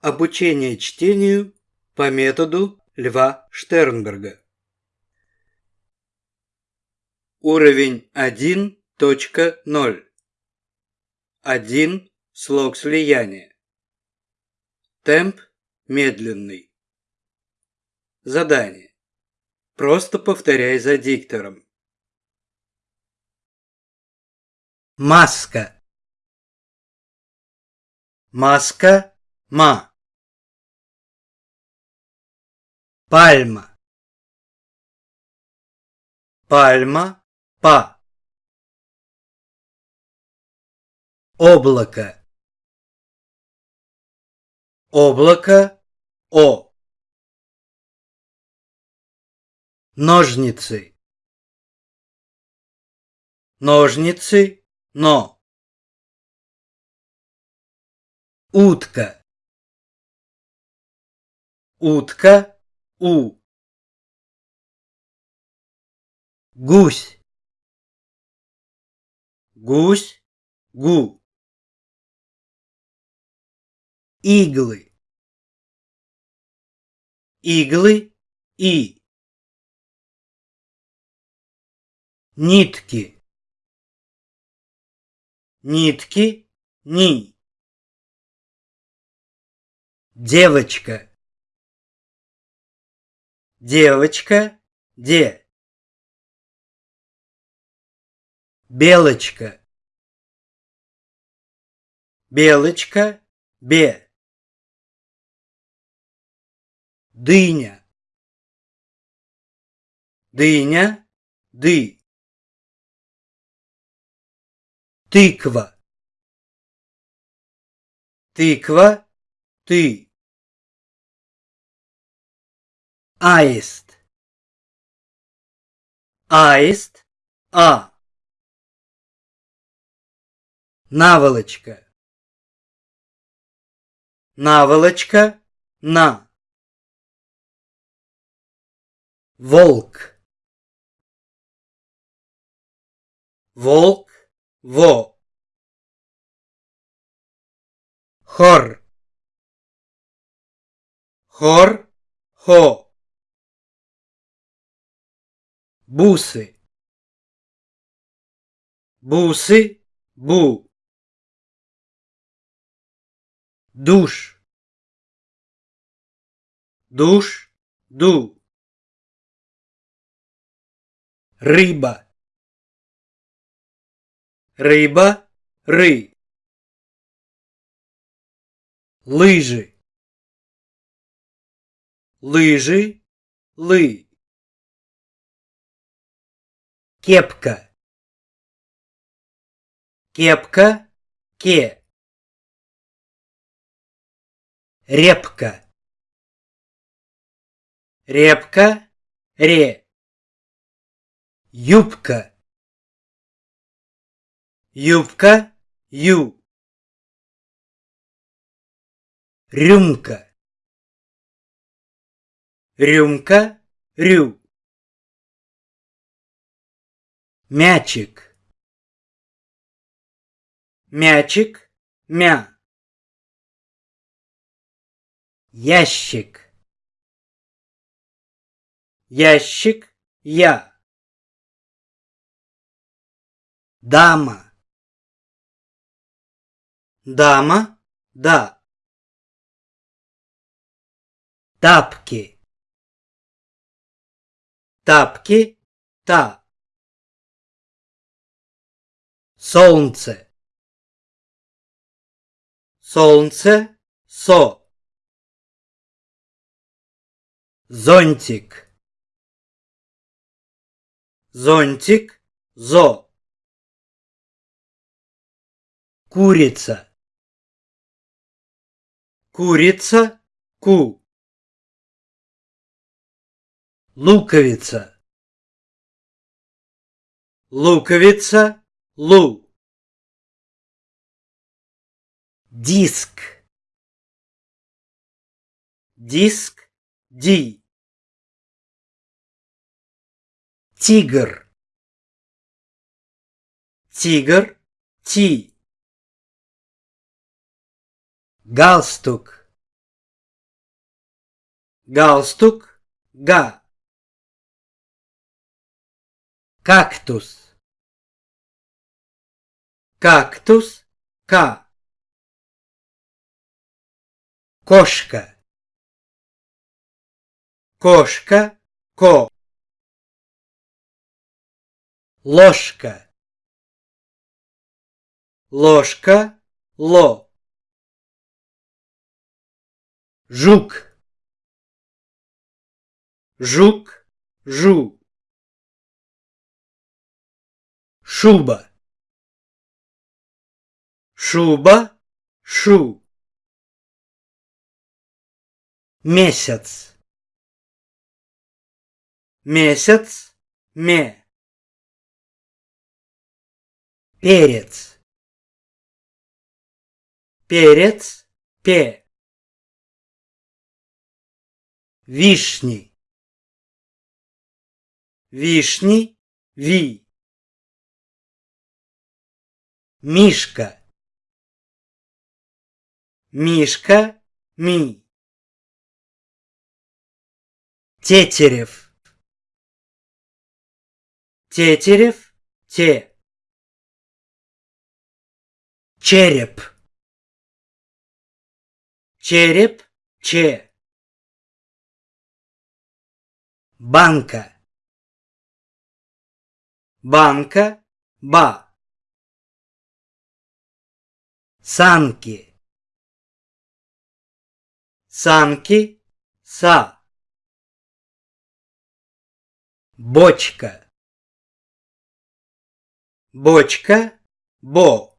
Обучение чтению по методу Льва Штернберга. Уровень 1.0. 1. Слог слияния. Темп медленный. Задание. Просто повторяй за диктором. Маска. Маска. Ма. Пальма. Пальма. Па. Облако. Облако. О. Ножницы. Ножницы. Но. Утка. Утка. У. Гусь. Гусь. Гу. Иглы. Иглы. И. Нитки. Нитки. Ни. Девочка. Девочка. Де. Белочка. Белочка. Бе. Дыня. Дыня. Ды. Тыква. Тыква. Ты. Аист. Аист. А. Наволочка. Наволочка. На. Волк. Волк. Во. Хор. Хор. Хо. Бусы. Бусы. Бу. душ, душ, ду, рыба, рыба, ры, лыжи, лыжи, лы, кепка, кепка, ке. Репка. Репка. Ре. Юбка. Юбка. Ю. Рюмка. Рюмка. Рю. Мячик. Мячик. Мя. Ящик. Ящик. Я. Дама. Дама. Да. Тапки. Тапки. Та. Солнце. Солнце. Со. Зонтик. Зонтик. Зо. Курица. Курица. Ку. Луковица. Луковица. Лу. Диск. Диск. Ди. Тигр. Тигр. Ти. Галстук. галстук, га. Кактус. Кактус, ка. Кошка. Кошка, ко. Ложка. Ложка, ло. Жук. Жук, жу. Шуба. Шуба, шу. Месяц. Месяц, ме. Перец. Перец, пе. Вишни. Вишни, ви. Мишка. Мишка, ми. Тетерев. Тетерев, те. Череп. Череп, че. Банка. Банка, ба. Санки. Санки, са. Бочка. Бочка, бо.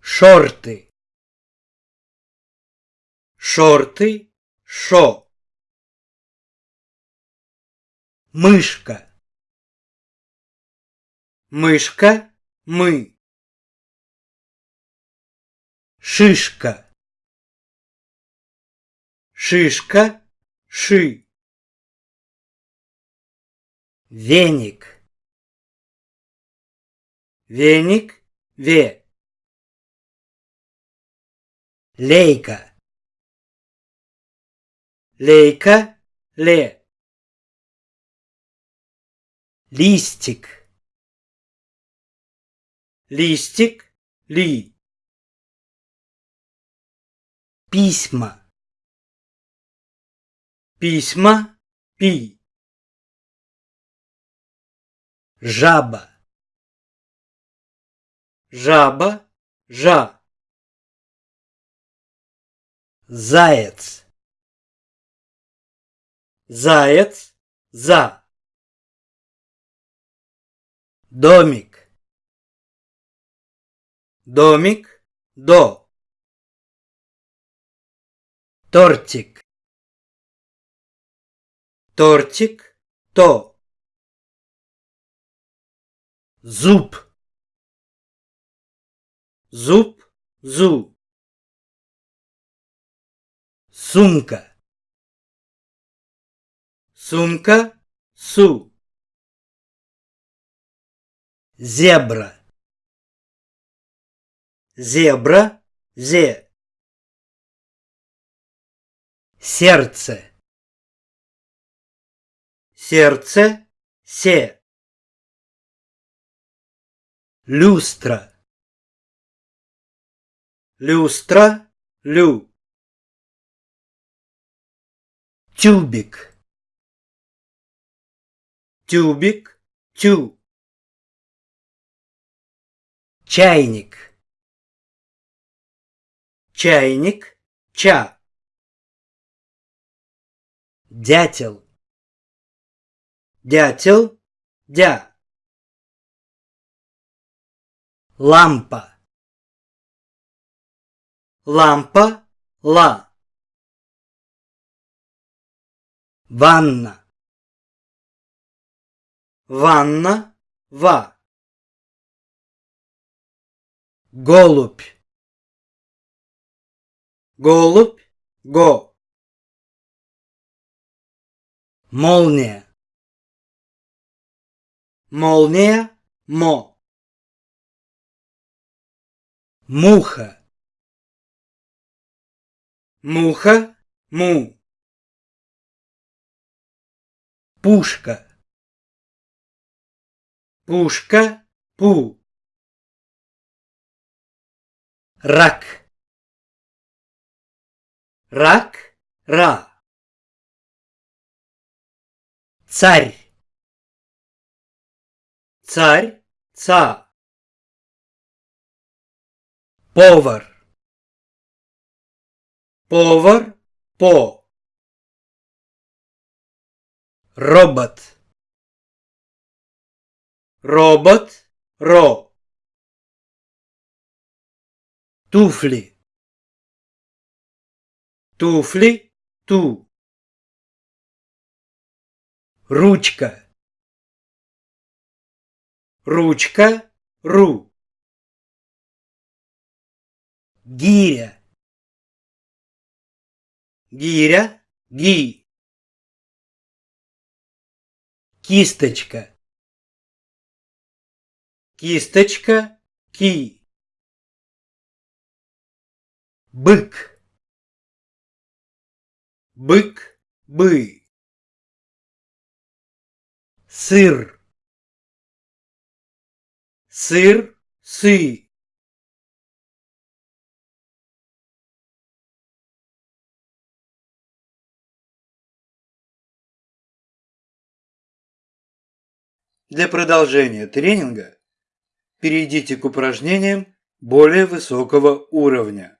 Шорты. Шорты, шо. Мышка. Мышка, мы. Шишка. Шишка, ши. Веник. Веник, ве. Лейка. Лейка, ле. Листик. Листик, ли. Письма. Письма, пи. Жаба. Жаба, жа. Заяц. Заяц, за. Домик. Домик, до. Тортик. Тортик, то. Зуб. Зуб, зу. Сумка. Сумка, су. Зебра. Зебра, зе. Сердце. Сердце, се. Люстра. Люстра, лю. Тюбик. Тюбик, тю. Чайник. Чайник, ча. Дятел. Дятел, дя. Лампа. Лампа, ла. Ванна. Ванна, ва. Голубь. Голубь, го. Молния. Молния, мо. Муха. Муха, му. Пушка. Пушка, пу. Рак. Рак, ра. Царь. Царь, ца. Повар. Повар, по. Робот. Робот, ро. Туфли. Туфли, ту. Ручка. Ручка, ру. Гиря. Гиря, ги. Кисточка. Кисточка, ки. Бык. Бык, бы. Сыр. Сыр, сы. Для продолжения тренинга перейдите к упражнениям более высокого уровня.